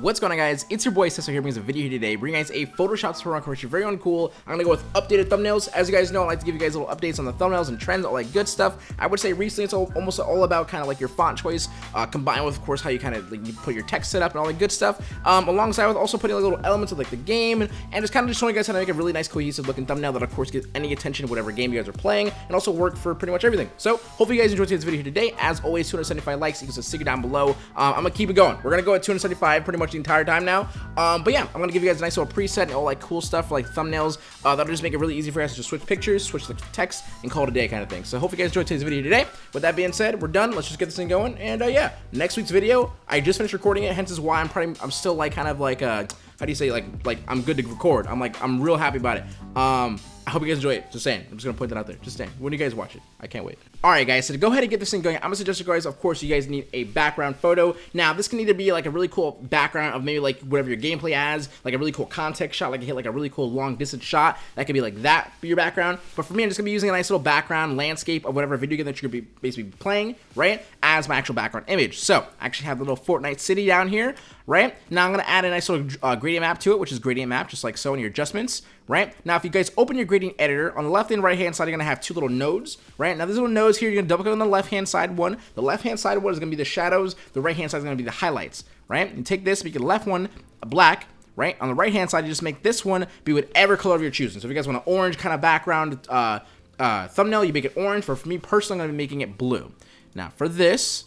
what's going on guys? It's your boy Cesar here brings a video here today, bringing guys a Photoshop tutorial course. You're very uncool. I'm gonna go with updated thumbnails. As you guys know, I like to give you guys little updates on the thumbnails and trends, all that good stuff. I would say recently it's all, almost all about kind of like your font choice, uh, combined with of course how you kind of like, you put your text setup and all that good stuff. Um, alongside with also putting like little elements of like the game and, and just kind of just showing you guys how to make a really nice cohesive looking thumbnail that of course gets any attention whatever game you guys are playing and also work for pretty much everything. So hopefully you guys enjoyed today's video here today. As always, 275 likes equals a sticker down below. Um, I'm gonna keep it going. We're gonna go at 275 pretty much the entire time now. Um, but yeah, I'm gonna give you guys a nice little preset and all like cool stuff like thumbnails. Uh, that'll just make it really easy for you guys to just switch pictures, switch the text, and call it a day kind of thing. So hope you guys enjoyed today's video today. With that being said, we're done. Let's just get this thing going. And uh, yeah, next week's video, I just finished recording it, hence is why I'm probably I'm still like kind of like uh how do you say like like I'm good to record. I'm like I'm real happy about it. Um I hope you guys enjoy it. Just saying. I'm just gonna point that out there. Just saying. When do you guys watch it? I can't wait. Alright guys, so to go ahead and get this thing going, I'm gonna suggest you guys, of course, you guys need a background photo. Now, this can either be like a really cool background of maybe like whatever your gameplay has, like a really cool context shot, like you hit like a really cool long distance shot. That could be like that for your background. But for me, I'm just gonna be using a nice little background landscape of whatever video game that you're gonna be basically playing, right? As my actual background image. So I actually have the little Fortnite city down here, right? Now I'm gonna add a nice little uh, gradient map to it, which is gradient map, just like so in your adjustments, right? Now, if you guys open your gradient editor, on the left and right hand side, you're gonna have two little nodes, right? Now, these little nodes here, you're gonna double click on the left hand side one. The left hand side one is gonna be the shadows. The right hand side is gonna be the highlights, right? You take this, make the left one black, right? On the right hand side, you just make this one be whatever color of your choosing. So if you guys want an orange kind of background uh, uh, thumbnail, you make it orange. But for me personally, I'm gonna be making it blue. Now, for this,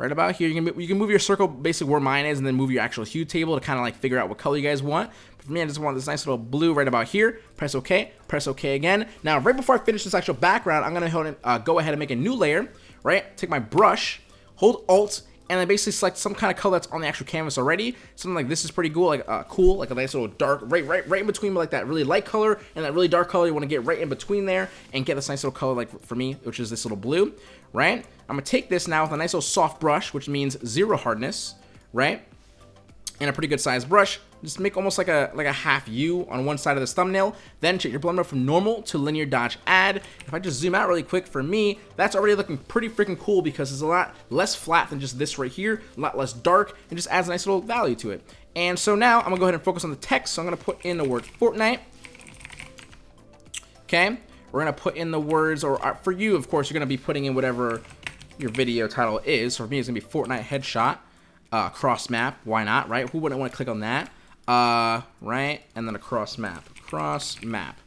right about here. You can, you can move your circle basically where mine is and then move your actual hue table to kind of like figure out what color you guys want. But for me, I just want this nice little blue right about here. Press OK, press OK again. Now, right before I finish this actual background, I'm going to uh, go ahead and make a new layer, right? Take my brush, hold Alt, and I basically select some kind of color that's on the actual canvas already. Something like this is pretty cool, like uh, cool, like a nice little dark, right, right, right in between like that really light color and that really dark color. You want to get right in between there and get this nice little color, like for me, which is this little blue, right? I'm gonna take this now with a nice little soft brush, which means zero hardness, right? And a pretty good sized brush. Just make almost like a like a half U on one side of this thumbnail. Then change your blend from normal to linear dodge add. If I just zoom out really quick for me, that's already looking pretty freaking cool because it's a lot less flat than just this right here, a lot less dark, and just adds a nice little value to it. And so now I'm gonna go ahead and focus on the text. So I'm gonna put in the word Fortnite. Okay, we're gonna put in the words, or uh, for you, of course, you're gonna be putting in whatever your video title is. For me, it's gonna be Fortnite headshot, uh, cross map. Why not, right? Who wouldn't want to click on that? Uh, right, and then a cross map, cross map.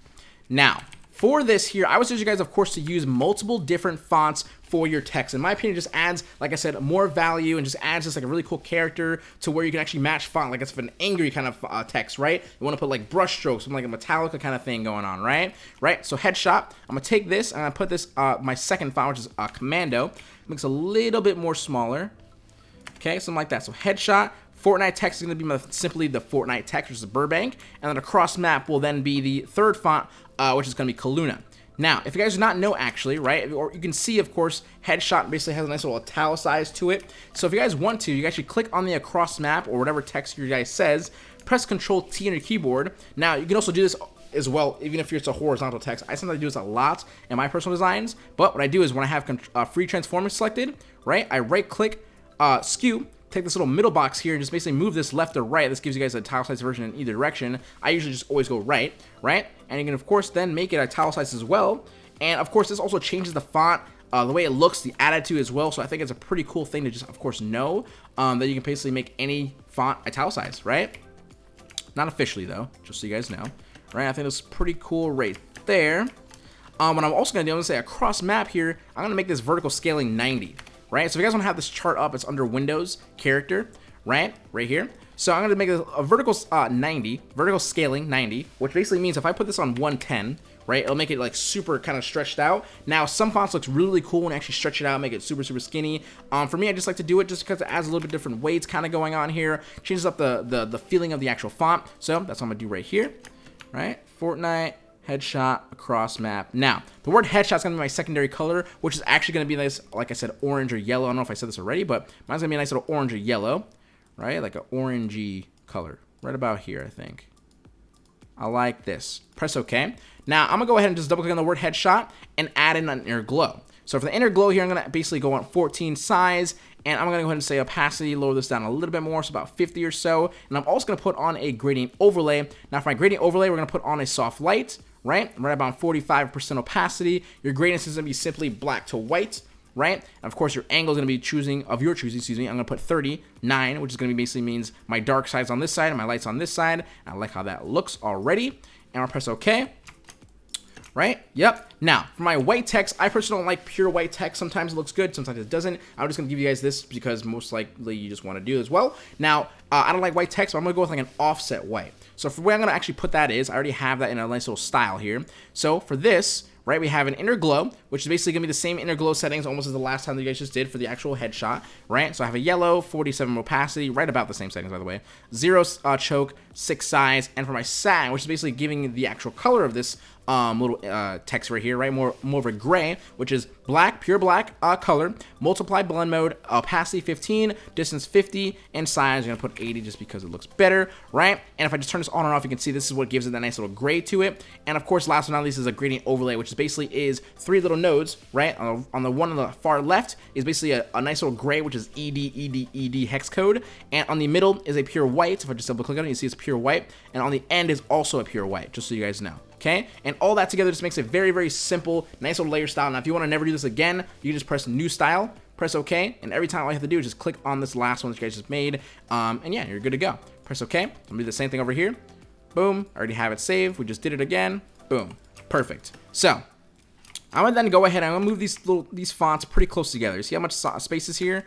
Now, for this here, I would suggest you guys, of course, to use multiple different fonts for your text. In my opinion, just adds, like I said, more value and just adds just like a really cool character to where you can actually match font, like it's an angry kind of uh, text, right? You want to put like brush strokes, something like a Metallica kind of thing going on, right? Right, so headshot, I'm to take this and to put this, uh, my second font, which is uh, Commando, makes a little bit more smaller, okay, something like that. So headshot, Fortnite text is going to be simply the Fortnite text, which is Burbank, and then a cross map will then be the third font, uh, which is going to be Kaluna. Now, if you guys do not know actually, right, or you can see, of course, Headshot basically has a nice little italicized to it. So if you guys want to, you actually click on the across map or whatever text your guy says, press Control T on your keyboard. Now, you can also do this as well, even if it's a horizontal text. I sometimes do this a lot in my personal designs, but what I do is when I have uh, free transformer selected, right, I right click, uh, skew, take this little middle box here and just basically move this left or right. This gives you guys a italicized version in either direction. I usually just always go right, right? And you can, of course, then make it italicized as well. And, of course, this also changes the font, uh, the way it looks, the attitude as well. So I think it's a pretty cool thing to just, of course, know um, that you can basically make any font italicized, right? Not officially, though, just so you guys know. Right, I think it's pretty cool right there. Um, what I'm also going to do, I'm going to say across map here, I'm going to make this vertical scaling 90 right? So if you guys want to have this chart up, it's under Windows, Character, right? Right here. So I'm going to make a, a vertical uh, 90, vertical scaling 90, which basically means if I put this on 110, right, it'll make it like super kind of stretched out. Now, some fonts looks really cool you actually stretch it out, make it super, super skinny. Um, for me, I just like to do it just because it adds a little bit different weights kind of going on here, changes up the, the, the feeling of the actual font. So that's what I'm going to do right here, right? Fortnite, headshot across map. Now, the word headshot is going to be my secondary color, which is actually going to be nice, like I said, orange or yellow. I don't know if I said this already, but mine's going to be a nice little orange or yellow, right? Like an orangey color, right about here, I think. I like this. Press OK. Now, I'm going to go ahead and just double click on the word headshot and add in an inner glow. So for the inner glow here, I'm going to basically go on 14 size, and I'm going to go ahead and say opacity, lower this down a little bit more, so about 50 or so. And I'm also going to put on a gradient overlay. Now for my gradient overlay, we're going to put on a soft light, right? Right about 45% opacity. Your gradient is going to be simply black to white right? And of course, your angle is going to be choosing of your choosing. Excuse me. I'm going to put 39, which is going to be basically means my dark side's on this side and my light's on this side. I like how that looks already. And I'll press OK. Right? Yep. Now, for my white text, I personally don't like pure white text. Sometimes it looks good, sometimes it doesn't. I'm just going to give you guys this because most likely you just want to do as well. Now, uh, I don't like white text, so I'm going to go with like an offset white. So for where I'm going to actually put that is, I already have that in a nice little style here. So for this, right? We have an inner glow, which is basically going to be the same inner glow settings almost as the last time that you guys just did for the actual headshot, right? So I have a yellow, 47 opacity, right about the same settings, by the way. Zero uh, choke, six size, and for my satin, which is basically giving the actual color of this um, little uh, text right here, right? More, more of a gray, which is black, pure black uh, color, multiply blend mode, opacity 15, distance 50, and size, going to put 80 just because it looks better, right? And if I just turn this on and off, you can see this is what gives it that nice little gray to it. And of course, last but not least is a gradient overlay, which is basically is three little nodes, right? On the, on the one on the far left is basically a, a nice little gray, which is ED, ED, ED hex code. And on the middle is a pure white. If I just double click on it, you see it's pure white. And on the end is also a pure white, just so you guys know okay? And all that together just makes a very, very simple, nice little layer style. Now, if you want to never do this again, you can just press new style, press OK, and every time all you have to do is just click on this last one that you guys just made, um, and yeah, you're good to go. Press OK. I'm gonna do the same thing over here. Boom, I already have it saved. We just did it again. Boom, perfect. So, I'm gonna then go ahead and I'm gonna move these little these fonts pretty close together. See how much space is here?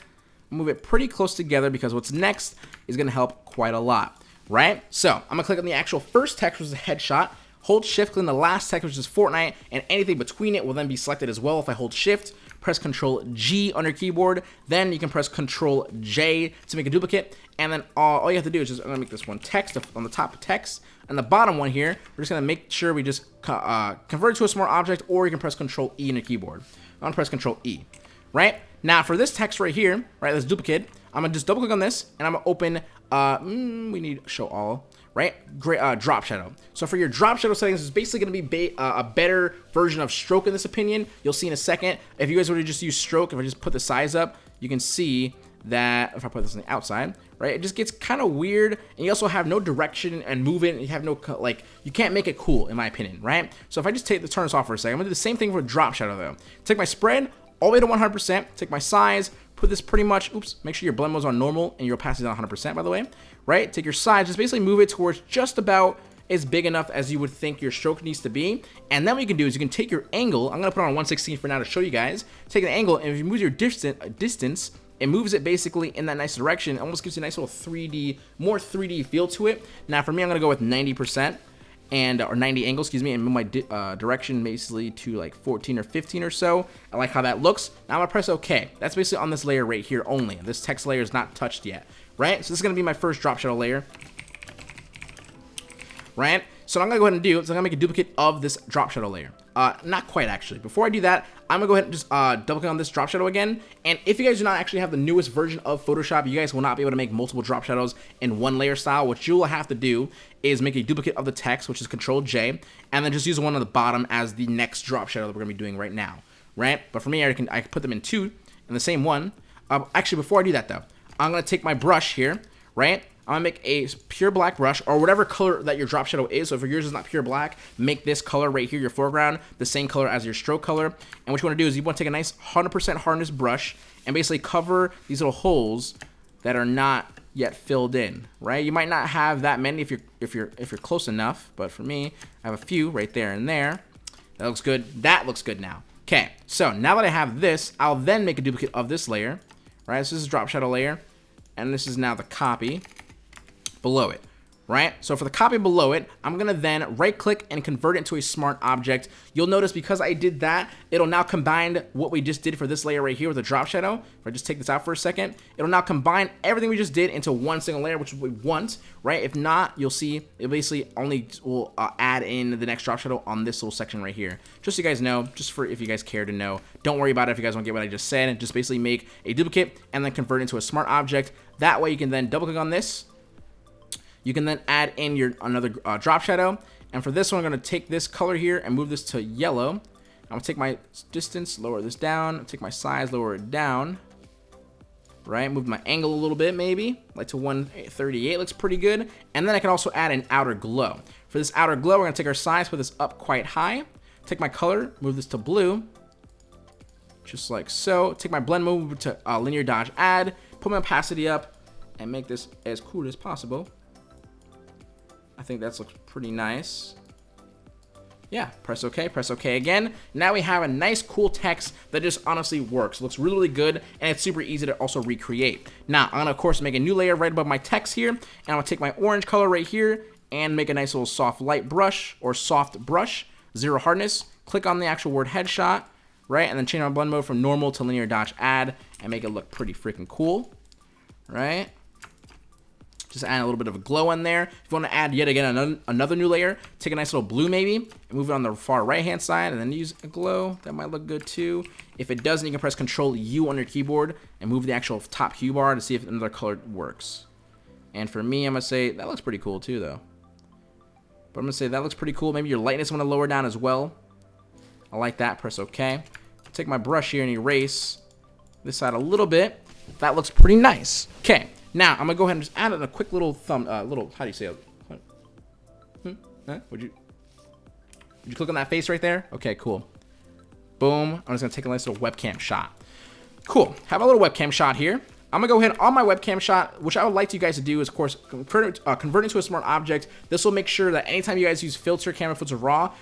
Move it pretty close together because what's next is gonna help quite a lot, right? So I'm gonna click on the actual first text, which is a headshot. Hold shift, click on the last text, which is Fortnite, and anything between it will then be selected as well if I hold shift. Press Control G on your keyboard, then you can press Control J to make a duplicate, and then all, all you have to do is just, I'm gonna make this one text on the top text, and the bottom one here, we're just gonna make sure we just uh, convert it to a smart object, or you can press Control E on your keyboard. I'm gonna press Control E, right? Now for this text right here, right, this duplicate, I'm gonna just double click on this, and I'm gonna open, uh, mm, we need show all, right? Great, uh, drop shadow. So for your drop shadow settings, it's basically going to be uh, a better version of stroke in this opinion. You'll see in a second. If you guys were to just use stroke, if I just put the size up, you can see that if I put this on the outside, right, it just gets kind of weird. And you also have no direction and movement. You have no, like, you can't make it cool, in my opinion, right? So if I just take the turn this off for a second, I'm to do the same thing for drop shadow, though. Take my spread all the way to 100%, take my size, put this pretty much, oops, make sure your blend mode's on normal and your opacity is on 100%, by the way, right? Take your size, just basically move it towards just about as big enough as you would think your stroke needs to be. And then what you can do is you can take your angle, I'm to put on 116 for now to show you guys, take an angle, and if you move your distance, uh, distance it moves it basically in that nice direction. It almost gives you a nice little 3D, more 3D feel to it. Now for me, I'm to go with 90% and or 90 angle, excuse me, and move my di uh, direction basically to like 14 or 15 or so. I like how that looks. Now I'm gonna press OK. That's basically on this layer right here only. This text layer is not touched yet, right? So this is gonna be my first drop shadow layer, right? So I'm gonna go ahead and do is I'm gonna make a duplicate of this drop shadow layer. Uh, not quite actually. Before I do that, I'm gonna go ahead and just uh, double click on this drop shadow again. And if you guys do not actually have the newest version of Photoshop, you guys will not be able to make multiple drop shadows in one layer style. What you will have to do is make a duplicate of the text, which is Control J, and then just use one on the bottom as the next drop shadow that we're gonna be doing right now, right? But for me, I can I can put them in two in the same one. Uh, actually, before I do that though, I'm gonna take my brush here, right? I'm gonna make a pure black brush or whatever color that your drop shadow is. So if yours is not pure black, make this color right here, your foreground, the same color as your stroke color. And what you wanna do is you wanna take a nice 100% hardness brush and basically cover these little holes that are not yet filled in, right? You might not have that many if you're if you're if you're close enough, but for me, I have a few right there and there. That looks good. That looks good now. Okay, so now that I have this, I'll then make a duplicate of this layer, right? So this is drop shadow layer, and this is now the copy below it right? So for the copy below it, I'm gonna then right click and convert it into a smart object. You'll notice because I did that, it'll now combine what we just did for this layer right here with the drop shadow. If I just take this out for a second, it'll now combine everything we just did into one single layer, which we want, right? If not, you'll see it basically only will uh, add in the next drop shadow on this little section right here. Just so you guys know, just for if you guys care to know. Don't worry about it if you guys don't get what I just said. Just basically make a duplicate and then convert it into a smart object. That way you can then double click on this, you can then add in your another uh, drop shadow. And for this one, I'm going to take this color here and move this to yellow. I'm gonna take my distance, lower this down, take my size, lower it down. Right, move my angle a little bit maybe, like to 138 looks pretty good. And then I can also add an outer glow. For this outer glow, we're gonna take our size, put this up quite high. Take my color, move this to blue, just like so. Take my blend move to uh, linear dodge add, put my opacity up, and make this as cool as possible. I think that looks pretty nice. Yeah, press OK, press OK again. Now we have a nice, cool text that just honestly works. Looks really, really good, and it's super easy to also recreate. Now, I'm going to, of course, make a new layer right above my text here, and I'm going to take my orange color right here and make a nice little soft light brush or soft brush, zero hardness. Click on the actual word headshot, right? And then change my blend mode from normal to linear dodge add and make it look pretty freaking cool, right? Just add a little bit of a glow in there. If you want to add yet again another, new layer, take a nice little blue maybe, and move it on the far right hand side, and then use a glow. That might look good too. If it doesn't, you can press Control U on your keyboard and move the actual top hue bar to see if another color works. And for me, I'm going to say that looks pretty cool too though. But I'm going to say that looks pretty cool. Maybe your lightness I'm to lower down as well. I like that. Press OK. Take my brush here and erase this side a little bit. That looks pretty nice. Okay. Now, I'm gonna go ahead and just add in a quick little thumb, uh, little, how do you say it? Hmm? Huh? Would you, would you click on that face right there? Okay, cool. Boom. I'm just gonna take a nice little webcam shot. Cool. Have a little webcam shot here. I'm gonna go ahead on my webcam shot, which I would like you guys to do is, of course, convert, uh, convert it to a smart object. This will make sure that anytime you guys use filter, camera filter, raw,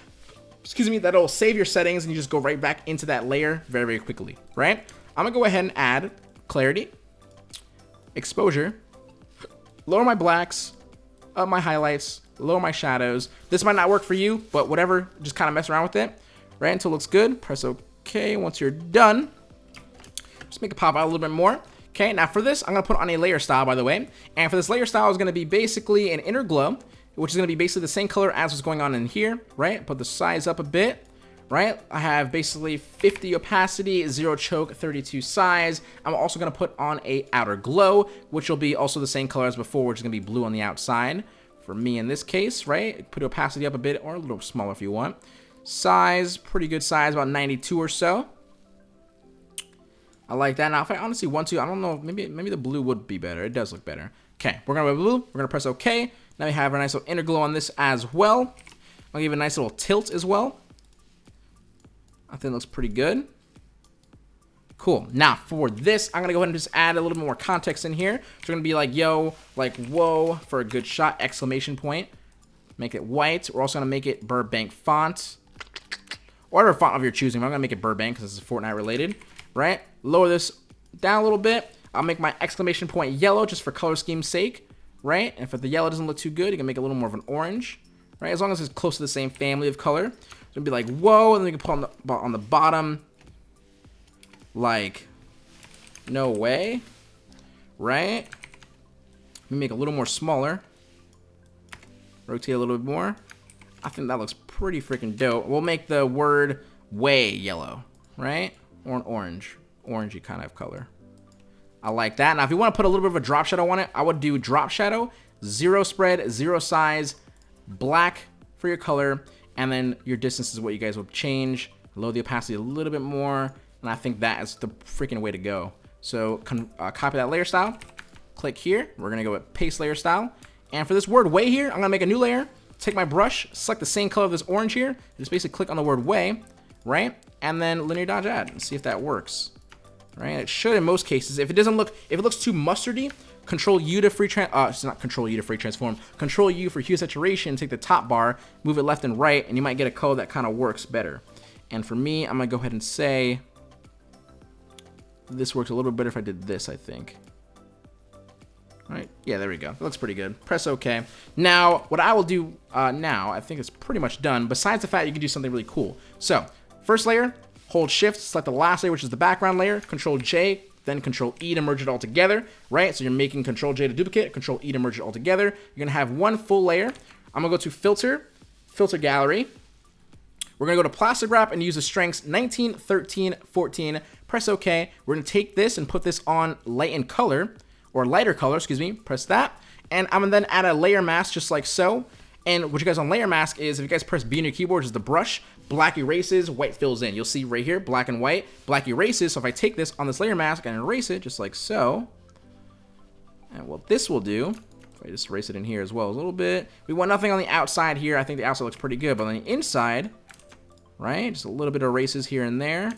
excuse me, that'll save your settings and you just go right back into that layer very, very quickly, right? I'm gonna go ahead and add clarity exposure, lower my blacks, up my highlights, lower my shadows. This might not work for you, but whatever, just kind of mess around with it, right, until it looks good. Press OK once you're done. Just make it pop out a little bit more. Okay, now for this, I'm to put on a layer style, by the way. And for this layer style is to be basically an inner glow, which is to be basically the same color as what's going on in here, right? Put the size up a bit right? I have basically 50 opacity, 0 choke, 32 size. I'm also going to put on a outer glow, which will be also the same color as before, which is going to be blue on the outside. For me in this case, right? Put opacity up a bit or a little smaller if you want. Size, pretty good size, about 92 or so. I like that. Now, if I honestly want to, I don't know, maybe maybe the blue would be better. It does look better. Okay, we're going to go blue. We're going to press OK. Now we have a nice little inner glow on this as well. I'll give it a nice little tilt as well. I think it looks pretty good. Cool. Now, for this, I'm going to go ahead and just add a little bit more context in here. So we're going to be like, yo, like, whoa, for a good shot, exclamation point. Make it white. We're also going to make it Burbank font. Whatever font of your choosing. I'm going to make it Burbank because this is Fortnite related, right? Lower this down a little bit. I'll make my exclamation point yellow just for color scheme's sake, right? And if the yellow doesn't look too good, you can make a little more of an orange, right? As long as it's close to the same family of color gonna be like, whoa, and then we can put on the, on the bottom, like, no way, right? Let me make a little more smaller. Rotate a little bit more. I think that looks pretty freaking dope. We'll make the word way yellow, right? Or an orange, orangey kind of color. I like that. Now, if you want to put a little bit of a drop shadow on it, I would do drop shadow, zero spread, zero size, black for your color, and then your distance is what you guys will change. Lower the opacity a little bit more, and I think that is the freaking way to go. So uh, copy that layer style, click here. We're gonna go with paste layer style. And for this word way here, I'm gonna make a new layer, take my brush, select the same color of this orange here, just basically click on the word way, right? And then linear dodge add and see if that works. Right, it should in most cases. If it doesn't look, if it looks too mustardy, Control U to free trans, uh, it's not Control U to free transform. Control U for hue saturation, take the top bar, move it left and right, and you might get a color that kind of works better. And for me, I'm gonna go ahead and say this works a little bit better if I did this, I think. All right, yeah, there we go. That looks pretty good. Press OK. Now, what I will do uh, now, I think it's pretty much done, besides the fact you can do something really cool. So, first layer, hold shift, select the last layer, which is the background layer, control J, then Control E to merge it all together, right? So you're making Control J to duplicate, Control E to merge it all together. You're gonna have one full layer. I'm gonna go to Filter, Filter Gallery. We're gonna go to Plastic Wrap and use the strengths 19, 13, 14. Press OK. We're gonna take this and put this on lighten color, or lighter color, excuse me. Press that. And I'm gonna then add a layer mask just like so. And what you guys on layer mask is if you guys press B on your keyboard, is the brush, black erases, white fills in. You'll see right here, black and white, black erases. So if I take this on this layer mask and erase it just like so, and what this will do, if I just erase it in here as well a little bit, we want nothing on the outside here. I think the outside looks pretty good, but on the inside, right, just a little bit of erases here and there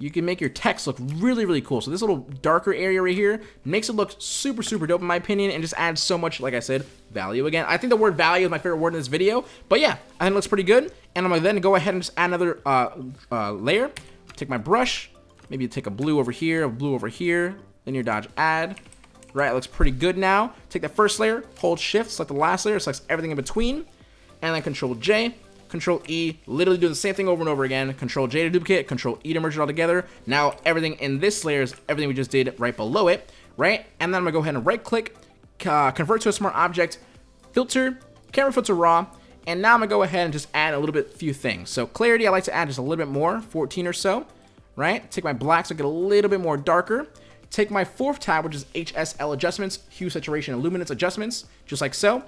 you can make your text look really, really cool. So this little darker area right here makes it look super, super dope in my opinion and just adds so much, like I said, value again. I think the word value is my favorite word in this video. But yeah, I think it looks pretty good. And I'm going to then go ahead and just add another uh, uh, layer. Take my brush, maybe take a blue over here, a blue over here, then your dodge add. Right, it looks pretty good now. Take the first layer, hold shift, select the last layer, select everything in between, and then control J, Control E, literally do the same thing over and over again. Control J to duplicate, Control E to merge it all together. Now everything in this layer is everything we just did right below it, right? And then I'm gonna go ahead and right click, uh, convert to a smart object, filter, camera filter raw, and now I'm gonna go ahead and just add a little bit few things. So clarity, I like to add just a little bit more, 14 or so, right? Take my black so I get a little bit more darker. Take my fourth tab, which is HSL adjustments, hue, saturation, and luminance adjustments, just like so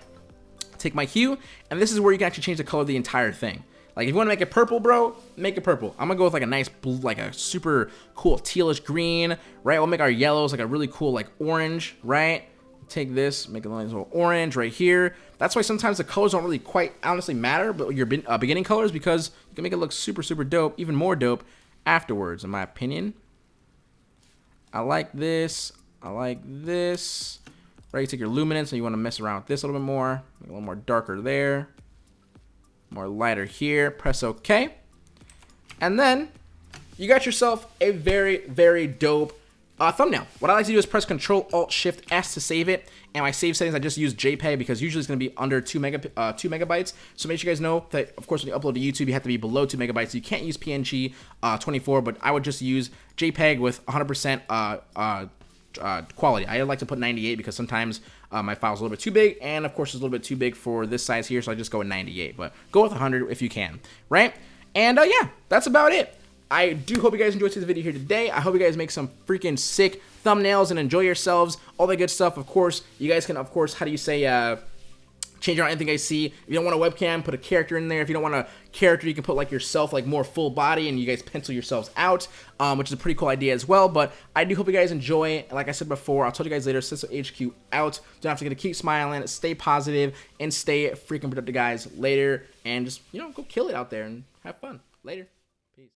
take my hue, and this is where you can actually change the color of the entire thing. Like, if you want to make it purple, bro, make it purple. I'm to go with, like, a nice blue, like, a super cool tealish green, right? We'll make our yellows, like, a really cool, like, orange, right? Take this, make it a little orange right here. That's why sometimes the colors don't really quite honestly matter, but your uh, beginning colors, because you can make it look super, super dope, even more dope afterwards, in my opinion. I like this. I like this. Right, you take your luminance and you want to mess around with this a little bit more. Make a little more darker there. More lighter here. Press OK. And then you got yourself a very, very dope uh, thumbnail. What I like to do is press Control Alt Shift S to save it. And my save settings, I just use JPEG because usually it's going to be under two mega uh, two megabytes. So make sure you guys know that, of course, when you upload to YouTube, you have to be below two megabytes. You can't use PNG uh, 24, but I would just use JPEG with 100% uh, uh, uh, quality. I like to put 98 because sometimes uh, my file's a little bit too big, and of course it's a little bit too big for this size here, so I just go with 98. But go with 100 if you can, right? And uh, yeah, that's about it. I do hope you guys enjoyed this video here today. I hope you guys make some freaking sick thumbnails and enjoy yourselves, all that good stuff. Of course, you guys can, of course, how do you say, uh, change around anything I see. If you don't want a webcam, put a character in there. If you don't want a character, you can put like yourself, like more full body, and you guys pencil yourselves out, um, which is a pretty cool idea as well. But I do hope you guys enjoy. Like I said before, I'll tell you guys later. Cisco HQ out. Don't have to get to keep smiling, stay positive, and stay freaking productive, guys. Later, and just you know go kill it out there and have fun. Later.